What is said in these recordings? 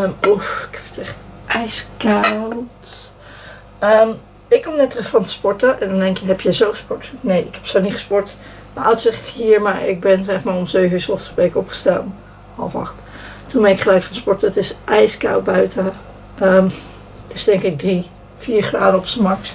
Um, Oeh, ik heb het echt ijskoud. Ehm, ik kom net terug van sporten en dan denk je, heb je zo gesport? Nee, ik heb zo niet gesport. Mijn ouders zegt hier, maar ik ben zeg maar om 7 uur s ochtends ben opgestaan. Half acht. Toen ben ik gelijk gaan sporten. Het is ijskoud buiten. Um, het is denk ik 3, 4 graden op zijn max.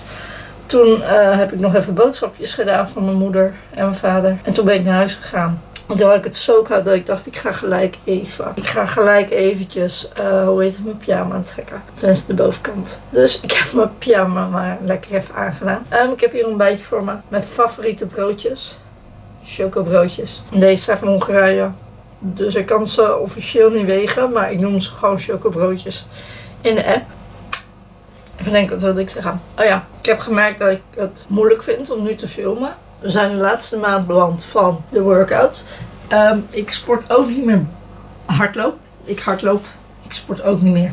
Toen uh, heb ik nog even boodschapjes gedaan van mijn moeder en mijn vader. En toen ben ik naar huis gegaan. Had ik het zo koud dat ik dacht, ik ga gelijk even. Ik ga gelijk eventjes, uh, hoe heet het, mijn pyjama aantrekken. Tenminste de bovenkant. Dus ik heb mijn pyjama maar lekker even aangedaan. Um, ik heb hier een beetje voor me. Mijn favoriete broodjes. Chocobroodjes. Deze zijn van Hongarije. Dus ik kan ze officieel niet wegen. Maar ik noem ze gewoon chocobroodjes in de app. Even denken, wat wilde ik zeggen? Oh ja, ik heb gemerkt dat ik het moeilijk vind om nu te filmen. We zijn de laatste maand beland van de workouts. Um, ik sport ook niet meer hardloop. Ik hardloop. Ik sport ook niet meer.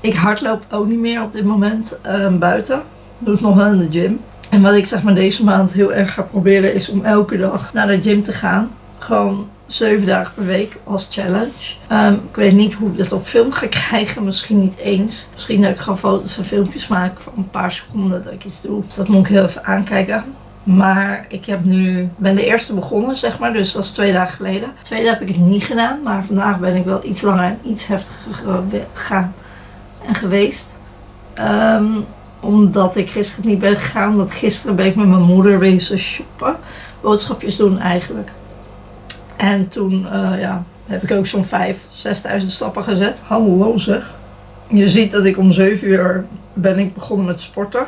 Ik hardloop ook niet meer op dit moment um, buiten. Doe het nog wel in de gym. En wat ik zeg maar deze maand heel erg ga proberen is om elke dag naar de gym te gaan. Gewoon zeven dagen per week als challenge. Um, ik weet niet hoe ik dat op film ga krijgen. Misschien niet eens. Misschien dat ik gewoon foto's en filmpjes maak van een paar seconden dat ik iets doe. Dus dat moet ik heel even aankijken. Maar ik heb nu, ben de eerste begonnen, zeg maar. Dus dat is twee dagen geleden. Tweede heb ik het niet gedaan. Maar vandaag ben ik wel iets langer en iets heftiger gegaan en geweest. Um, omdat ik gisteren niet ben gegaan. Omdat gisteren ben ik met mijn moeder wezen shoppen. Boodschapjes doen eigenlijk. En toen uh, ja, heb ik ook zo'n 5, 6.000 stappen gezet. Hallo zeg. Je ziet dat ik om 7 uur ben ik begonnen met sporten.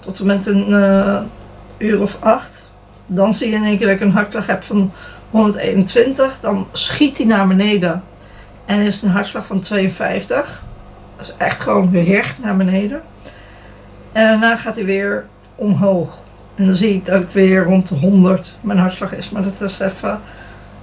Tot en met een uh, uur of 8. Dan zie je in één keer dat ik een hartslag heb van 121. Dan schiet hij naar beneden. En is een hartslag van 52. Dat is echt gewoon recht naar beneden. En daarna gaat hij weer omhoog. En dan zie ik dat ik weer rond de 100 mijn hartslag is. Maar dat is even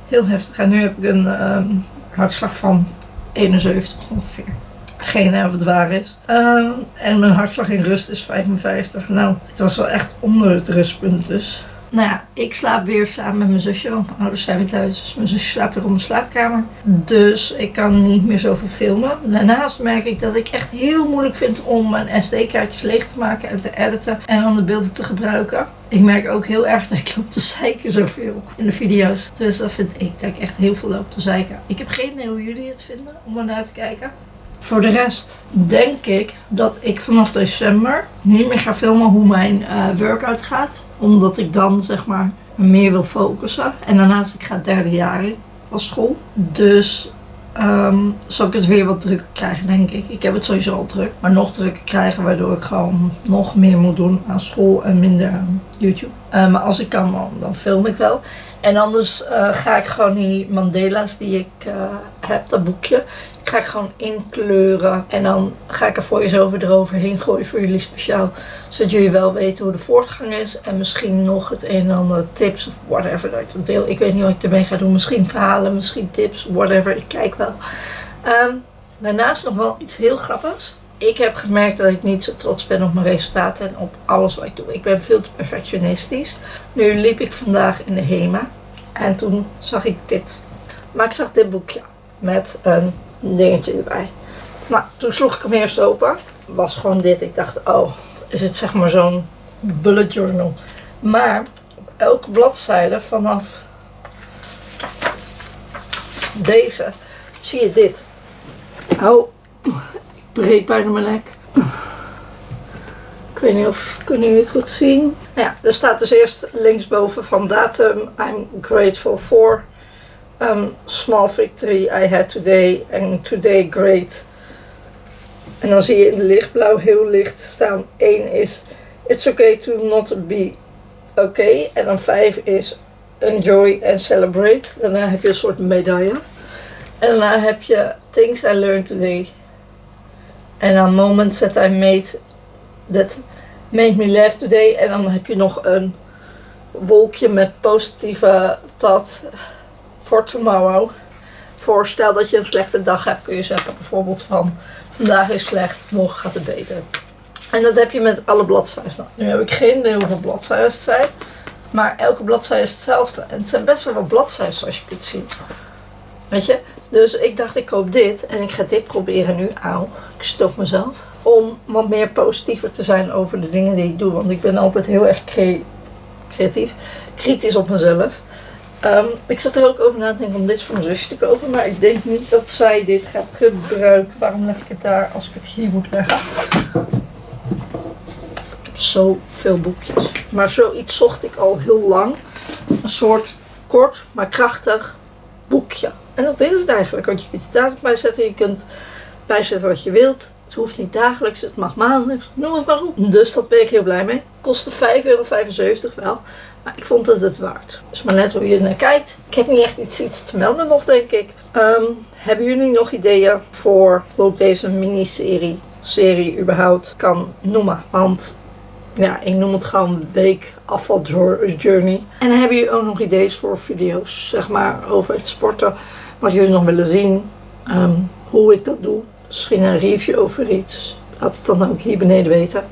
heel heftig. En nu heb ik een um, hartslag van 71 ongeveer. Geen waar is. Um, en mijn hartslag in rust is 55. Nou, het was wel echt onder het rustpunt dus. Nou ja, ik slaap weer samen met mijn zusje, want mijn ouders zijn weer thuis. Dus mijn zusje slaapt weer op mijn slaapkamer. Dus ik kan niet meer zoveel filmen. Daarnaast merk ik dat ik echt heel moeilijk vind om mijn SD-kaartjes leeg te maken en te editen. En dan de beelden te gebruiken. Ik merk ook heel erg dat ik loop te zeiken zoveel in de video's. Dus dat vind ik, dat ik echt heel veel loop te zeiken. Ik heb geen idee hoe jullie het vinden om er naar te kijken. Voor de rest denk ik dat ik vanaf december niet meer ga filmen hoe mijn uh, workout gaat. Omdat ik dan zeg maar meer wil focussen. En daarnaast ik ga het derde jaar in van school. Dus um, zal ik het weer wat druk krijgen denk ik. Ik heb het sowieso al druk. Maar nog drukker krijgen waardoor ik gewoon nog meer moet doen aan school en minder aan YouTube. Uh, maar als ik kan dan, dan film ik wel. En anders uh, ga ik gewoon die Mandela's die ik heb, dat boekje, ga ik gewoon inkleuren. En dan ga ik er voice-over eroverheen gooien voor jullie speciaal. Zodat jullie wel weten hoe de voortgang is. En misschien nog het een en ander tips of whatever dat ik deel. Ik weet niet wat ik ermee ga doen. Misschien verhalen, misschien tips, whatever. Ik kijk wel. Um, daarnaast nog wel iets heel grappigs. Ik heb gemerkt dat ik niet zo trots ben op mijn resultaten en op alles wat ik doe. Ik ben veel te perfectionistisch. Nu liep ik vandaag in de HEMA en toen zag ik dit. Maar ik zag dit boekje met een dingetje erbij. Nou, toen sloeg ik hem eerst open. Was gewoon dit. Ik dacht, oh, is het zeg maar zo'n bullet journal. Maar op elke bladzijde vanaf deze zie je dit. Oh, ik breek bijna mijn nek. Ik weet niet of kunnen jullie het goed zien. Nou ja, er staat dus eerst linksboven van datum. I'm grateful for. Um, small victory I had today and today great. En dan zie je in de lichtblauw heel licht staan. 1 is it's okay to not be okay. En dan 5 is enjoy and celebrate. Daarna heb je een soort medaille. En daarna heb je things I learned today. En dan moments that I made that made me laugh today. En dan heb je nog een wolkje met positieve tat for tomorrow. Voorstel dat je een slechte dag hebt, kun je zeggen bijvoorbeeld van vandaag is slecht, morgen gaat het beter. En dat heb je met alle bladzijden. Nou, nu heb ik geen idee hoeveel bladzijden zijn. Maar elke bladzijde is hetzelfde. En het zijn best wel wat bladzijden zoals je kunt zien. Weet je, Dus ik dacht, ik koop dit en ik ga dit proberen nu. Auw, ik stop mezelf. Om wat meer positiever te zijn over de dingen die ik doe. Want ik ben altijd heel erg cre creatief, kritisch op mezelf. Ehm, ik zat er ook over na te denken om dit voor mijn zusje te kopen. Maar ik denk niet dat zij dit gaat gebruiken. Waarom leg ik het daar als ik het hier moet leggen? Zoveel boekjes. Maar zoiets zocht ik al heel lang. Een soort kort, maar krachtig boekje. En dat is het eigenlijk. Want je kunt het dagelijks bijzetten. Je kunt bijzetten wat je wilt. Het hoeft niet dagelijks, het mag maandelijks, noem het maar op. Dus dat ben ik heel blij mee. Kostte 5,75 euro wel. Maar ik vond het het waard. Dus maar net hoe je naar kijkt. Ik heb niet echt iets, iets te melden nog, denk ik. Ehm, hebben jullie nog ideeën voor hoe ik deze miniserie, serie überhaupt kan noemen? Want ja, ik noem het gewoon week afval journey. En hebben jullie ook nog ideeën voor video's, zeg maar, over het sporten. Wat jullie nog willen zien. Ehm, hoe ik dat doe. Misschien een review over iets. Laat het dan ook hier beneden weten.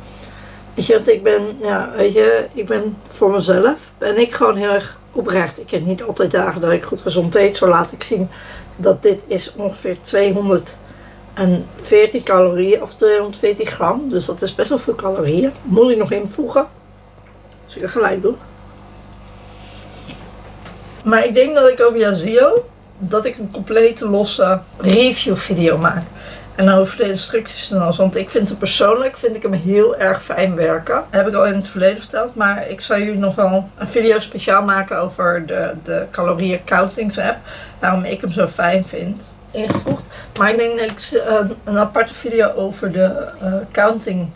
Weet je, want ik ben, ja, weet je, ik ben voor mezelf, ben ik gewoon heel erg oprecht. Ik heb niet altijd dagen dat ik goed gezond eet. Zo laat ik zien dat dit is ongeveer 214 calorieën of 240 gram. Dus dat is best wel veel calorieën. Moet ik nog invoegen. Dus ik ga gelijk doen. Maar ik denk dat ik over Yazio, dat ik een complete losse review video maak. En over de instructies en alles. Want ik vind het persoonlijk vind ik hem heel erg fijn werken. Heb ik al in het verleden verteld. Maar ik zal jullie nog wel een video speciaal maken over de, de calorieën counting app. Waarom ik hem zo fijn vind. Ingevoegd. Maar ik denk dat ik een, een aparte video over de uh, counting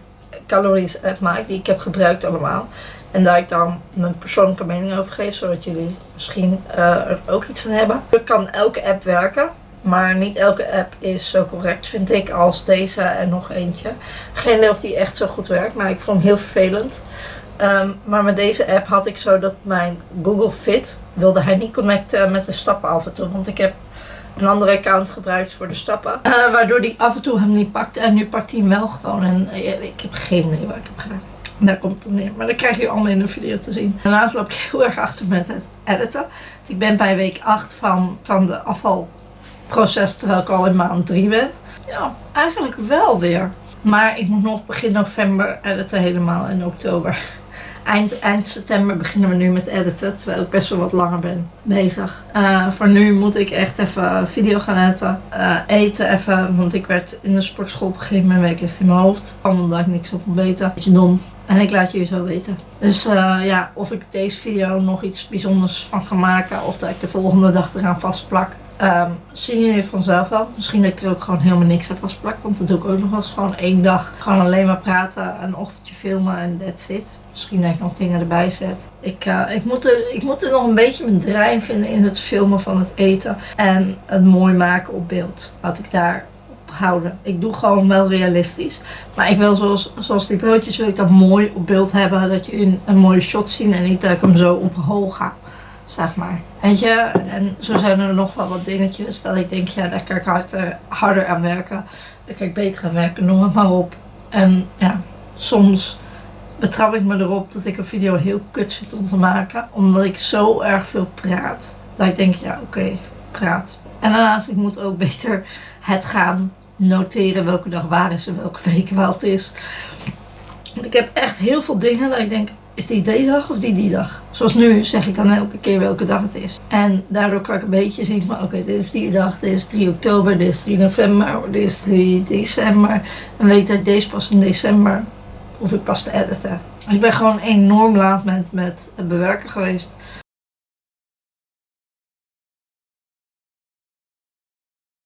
calories app maak. Die ik heb gebruikt allemaal. En daar ik dan mijn persoonlijke mening over geef. Zodat jullie misschien uh, er ook iets aan hebben. Er kan elke app werken. Maar niet elke app is zo correct, vind ik, als deze en nog eentje. Geen idee of die echt zo goed werkt, maar ik vond hem heel vervelend. Ehm, maar met deze app had ik zo dat mijn Google Fit wilde hij niet connecten met de stappen af en toe. Want ik heb een andere account gebruikt voor de stappen. Uh, waardoor die af en toe hem niet pakte. En nu pakt hij hem wel gewoon. En uh, ik heb geen idee wat ik heb gedaan. Daar komt het neer. Maar dat krijg je allemaal in de video te zien. Daarnaast loop ik heel erg achter met het editen. Ik ben bij week 8 van, van de afval proces terwijl ik al in maand 3 ben. Ja, eigenlijk wel weer. Maar ik moet nog begin november editen helemaal in oktober. Eind, eind september beginnen we nu met editen, terwijl ik best wel wat langer ben bezig. Uh, voor nu moet ik echt even video gaan editen. Uh, eten even, want ik werd in de sportschool op een gegeven moment week ligt in mijn hoofd. Omdat ik niks had ontbeten. Beetje dom. En ik laat jullie zo weten. Dus uh, ja, of ik deze video nog iets bijzonders van ga maken. Of dat ik de volgende dag eraan vastplak. Um, zien jullie vanzelf wel. Misschien dat ik er ook gewoon helemaal niks aan vastplak. Want dat doe ik ook nog wel eens gewoon één dag. Gewoon alleen maar praten, een ochtendje filmen en that's it. Misschien dat ik nog dingen erbij zet. Ik, uh, ik, moet er, ik moet er nog een beetje mijn draai vinden in het filmen van het eten. En het mooi maken op beeld. Laat ik daar houden. Ik doe gewoon wel realistisch. Maar ik wil zoals, zoals die broodjes wil ik dat mooi op beeld hebben. Dat je een, een mooie shot ziet en niet dat ik hem zo op hoog ga zeg maar. Weet je, en zo zijn er nog wel wat dingetjes dat ik denk, ja, daar kan ik harder, harder aan werken. Daar kan ik beter aan werken, noem het maar op. En ja, soms betrap ik me erop dat ik een video heel kut vind om te maken. Omdat ik zo erg veel praat. Dat ik denk, ja, oké, praat. En daarnaast, ik moet ook beter het gaan noteren welke dag waar is en welke week wel het is. Want ik heb echt heel veel dingen dat ik denk, is die die dag of die die dag? Zoals nu zeg ik dan elke keer welke dag het is. En daardoor kan ik een beetje zien van oké, dit is die dag, dit is 3 oktober, dit is 3 november, dit is 3 december. Dan weet dat deze pas in december hoef ik pas te editen. Ik ben gewoon enorm laat met, met het bewerken geweest.